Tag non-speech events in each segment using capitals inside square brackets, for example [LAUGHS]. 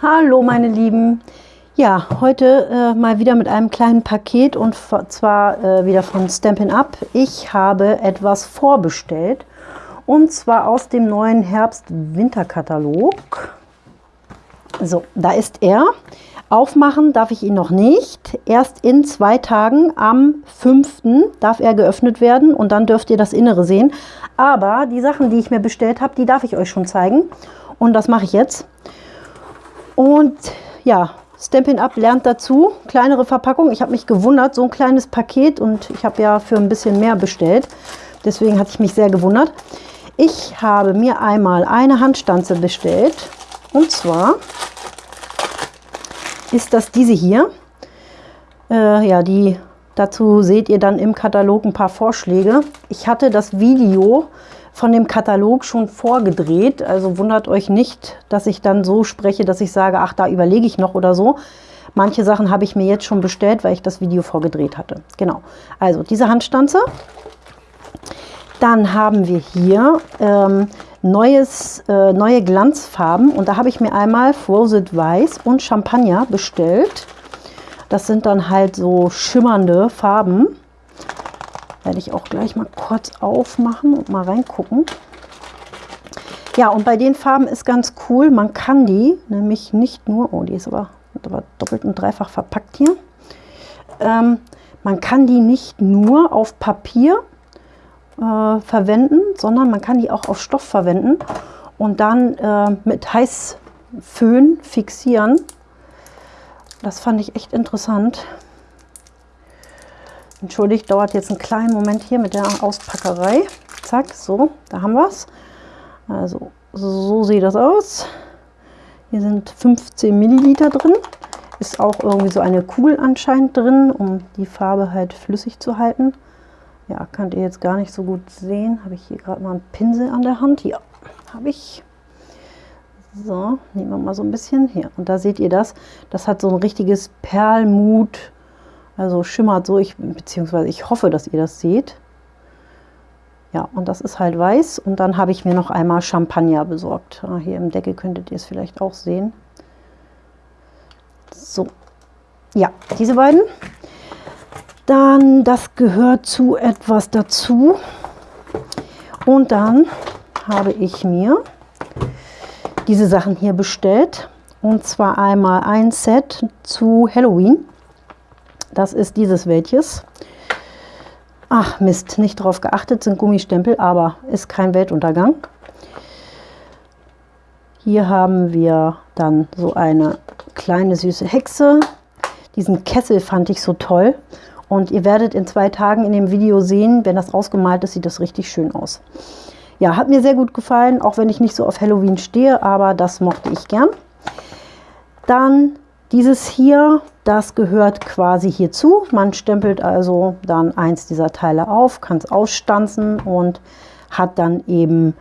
Hallo meine Lieben. Ja, heute äh, mal wieder mit einem kleinen Paket und zwar äh, wieder von Stampin' Up. Ich habe etwas vorbestellt und zwar aus dem neuen Herbst-Winter-Katalog. So, da ist er. Aufmachen darf ich ihn noch nicht. Erst in zwei Tagen, am 5. darf er geöffnet werden und dann dürft ihr das Innere sehen. Aber die Sachen, die ich mir bestellt habe, die darf ich euch schon zeigen. Und das mache ich jetzt. Und ja, Stampin' Up lernt dazu. Kleinere Verpackung. Ich habe mich gewundert, so ein kleines Paket und ich habe ja für ein bisschen mehr bestellt. Deswegen hatte ich mich sehr gewundert. Ich habe mir einmal eine Handstanze bestellt. Und zwar ist das diese hier. Äh, ja, die dazu seht ihr dann im Katalog ein paar Vorschläge. Ich hatte das Video von dem Katalog schon vorgedreht. Also wundert euch nicht, dass ich dann so spreche, dass ich sage, ach, da überlege ich noch oder so. Manche Sachen habe ich mir jetzt schon bestellt, weil ich das Video vorgedreht hatte. Genau, also diese Handstanze. Dann haben wir hier ähm, neues, äh, neue Glanzfarben und da habe ich mir einmal Frosted Weiß und Champagner bestellt. Das sind dann halt so schimmernde Farben. Werde ich auch gleich mal kurz aufmachen und mal reingucken. Ja, und bei den Farben ist ganz cool, man kann die nämlich nicht nur, oh, die ist aber, aber doppelt und dreifach verpackt hier. Ähm, man kann die nicht nur auf Papier äh, verwenden, sondern man kann die auch auf Stoff verwenden und dann äh, mit Heißföhn fixieren. Das fand ich echt interessant. Entschuldigt, dauert jetzt einen kleinen Moment hier mit der Auspackerei. Zack, so, da haben wir es. Also, so sieht das aus. Hier sind 15 Milliliter drin. Ist auch irgendwie so eine Kugel anscheinend drin, um die Farbe halt flüssig zu halten. Ja, könnt ihr jetzt gar nicht so gut sehen. Habe ich hier gerade mal einen Pinsel an der Hand? Ja, habe ich. So, nehmen wir mal so ein bisschen hier. Und da seht ihr das. Das hat so ein richtiges Perlmut also schimmert so, ich, beziehungsweise ich hoffe, dass ihr das seht. Ja, und das ist halt weiß. Und dann habe ich mir noch einmal Champagner besorgt. Ah, hier im Deckel könntet ihr es vielleicht auch sehen. So, ja, diese beiden. Dann, das gehört zu etwas dazu. Und dann habe ich mir diese Sachen hier bestellt. Und zwar einmal ein Set zu Halloween. Das ist dieses welches. Ach Mist, nicht darauf geachtet, sind Gummistempel, aber ist kein Weltuntergang. Hier haben wir dann so eine kleine süße Hexe. Diesen Kessel fand ich so toll. Und ihr werdet in zwei Tagen in dem Video sehen, wenn das ausgemalt ist, sieht das richtig schön aus. Ja, hat mir sehr gut gefallen, auch wenn ich nicht so auf Halloween stehe, aber das mochte ich gern. Dann dieses hier, das gehört quasi hierzu. Man stempelt also dann eins dieser Teile auf, kann es ausstanzen und hat dann eben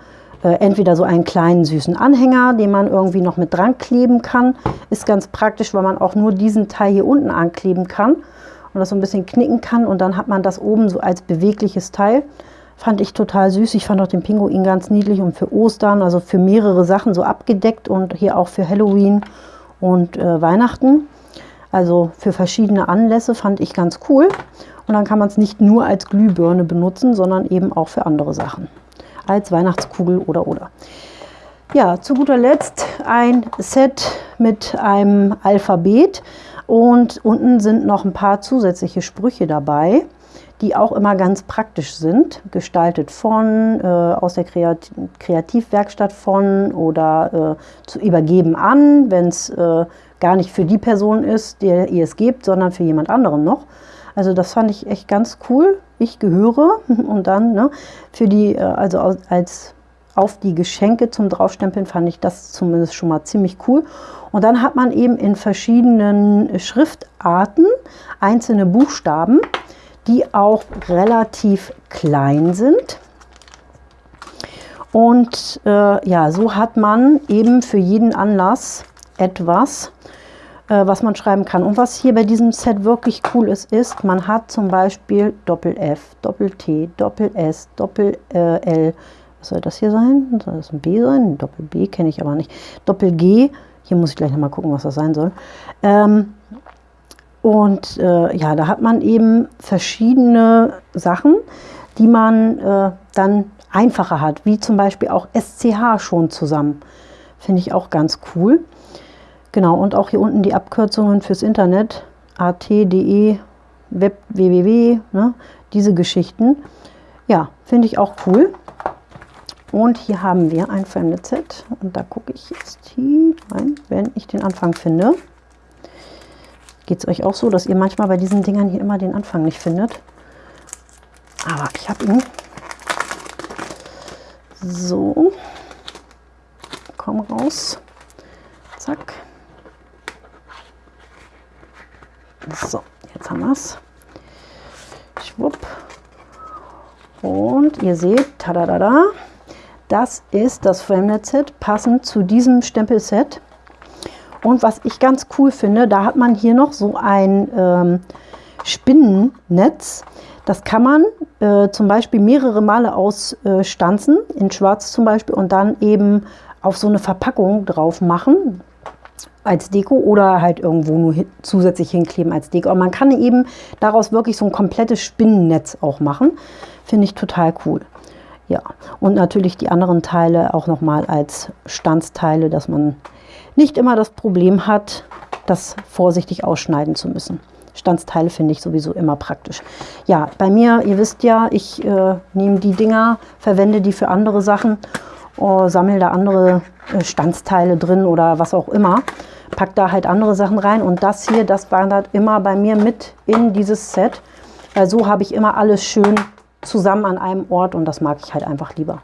äh, entweder so einen kleinen süßen Anhänger, den man irgendwie noch mit dran kleben kann. Ist ganz praktisch, weil man auch nur diesen Teil hier unten ankleben kann und das so ein bisschen knicken kann und dann hat man das oben so als bewegliches Teil. Fand ich total süß. Ich fand auch den Pinguin ganz niedlich und für Ostern, also für mehrere Sachen so abgedeckt und hier auch für Halloween und äh, Weihnachten. Also für verschiedene Anlässe fand ich ganz cool. Und dann kann man es nicht nur als Glühbirne benutzen, sondern eben auch für andere Sachen. Als Weihnachtskugel oder oder. Ja, zu guter Letzt ein Set mit einem Alphabet. Und unten sind noch ein paar zusätzliche Sprüche dabei die auch immer ganz praktisch sind, gestaltet von, äh, aus der Kreat Kreativwerkstatt von oder äh, zu übergeben an, wenn es äh, gar nicht für die Person ist, der ihr es gebt, sondern für jemand anderen noch. Also das fand ich echt ganz cool. Ich gehöre [LAUGHS] und dann ne, für die, äh, also als auf die Geschenke zum Draufstempeln fand ich das zumindest schon mal ziemlich cool. Und dann hat man eben in verschiedenen Schriftarten einzelne Buchstaben die auch relativ klein sind. Und äh, ja, so hat man eben für jeden Anlass etwas, äh, was man schreiben kann. Und was hier bei diesem Set wirklich cool ist, ist, man hat zum Beispiel Doppel F, Doppel T, Was soll das hier sein? Soll das ein B sein? Doppel B kenne ich aber nicht. Doppel G. Hier muss ich gleich nochmal gucken, was das sein soll. Ähm, und äh, ja, da hat man eben verschiedene Sachen, die man äh, dann einfacher hat, wie zum Beispiel auch SCH schon zusammen. Finde ich auch ganz cool. Genau, und auch hier unten die Abkürzungen fürs Internet, at.de, web, www, ne, diese Geschichten. Ja, finde ich auch cool. Und hier haben wir ein Fremde Set und da gucke ich jetzt hier rein, wenn ich den Anfang finde. Geht es euch auch so, dass ihr manchmal bei diesen Dingern hier immer den Anfang nicht findet? Aber ich habe ihn. So. Komm raus. Zack. So, jetzt haben wir es. Schwupp. Und ihr seht, tada, das ist das Framenet-Set, passend zu diesem Stempelset. Und was ich ganz cool finde, da hat man hier noch so ein ähm, Spinnennetz. Das kann man äh, zum Beispiel mehrere Male ausstanzen, äh, in schwarz zum Beispiel, und dann eben auf so eine Verpackung drauf machen als Deko oder halt irgendwo nur hin, zusätzlich hinkleben als Deko. Aber man kann eben daraus wirklich so ein komplettes Spinnennetz auch machen. Finde ich total cool. Ja, und natürlich die anderen Teile auch nochmal als Stanzteile, dass man nicht immer das Problem hat, das vorsichtig ausschneiden zu müssen. Stanzteile finde ich sowieso immer praktisch. Ja, bei mir, ihr wisst ja, ich äh, nehme die Dinger, verwende die für andere Sachen, äh, sammle da andere äh, Stanzteile drin oder was auch immer. Pack da halt andere Sachen rein und das hier, das wandert immer bei mir mit in dieses Set. Weil so habe ich immer alles schön zusammen an einem Ort und das mag ich halt einfach lieber.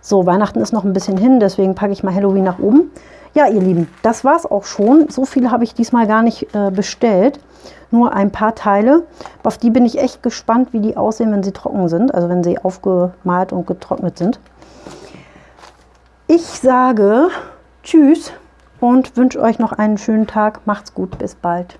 So, Weihnachten ist noch ein bisschen hin, deswegen packe ich mal Halloween nach oben. Ja, ihr Lieben, das war es auch schon. So viel habe ich diesmal gar nicht äh, bestellt. Nur ein paar Teile. Auf die bin ich echt gespannt, wie die aussehen, wenn sie trocken sind. Also wenn sie aufgemalt und getrocknet sind. Ich sage Tschüss und wünsche euch noch einen schönen Tag. Macht's gut, bis bald.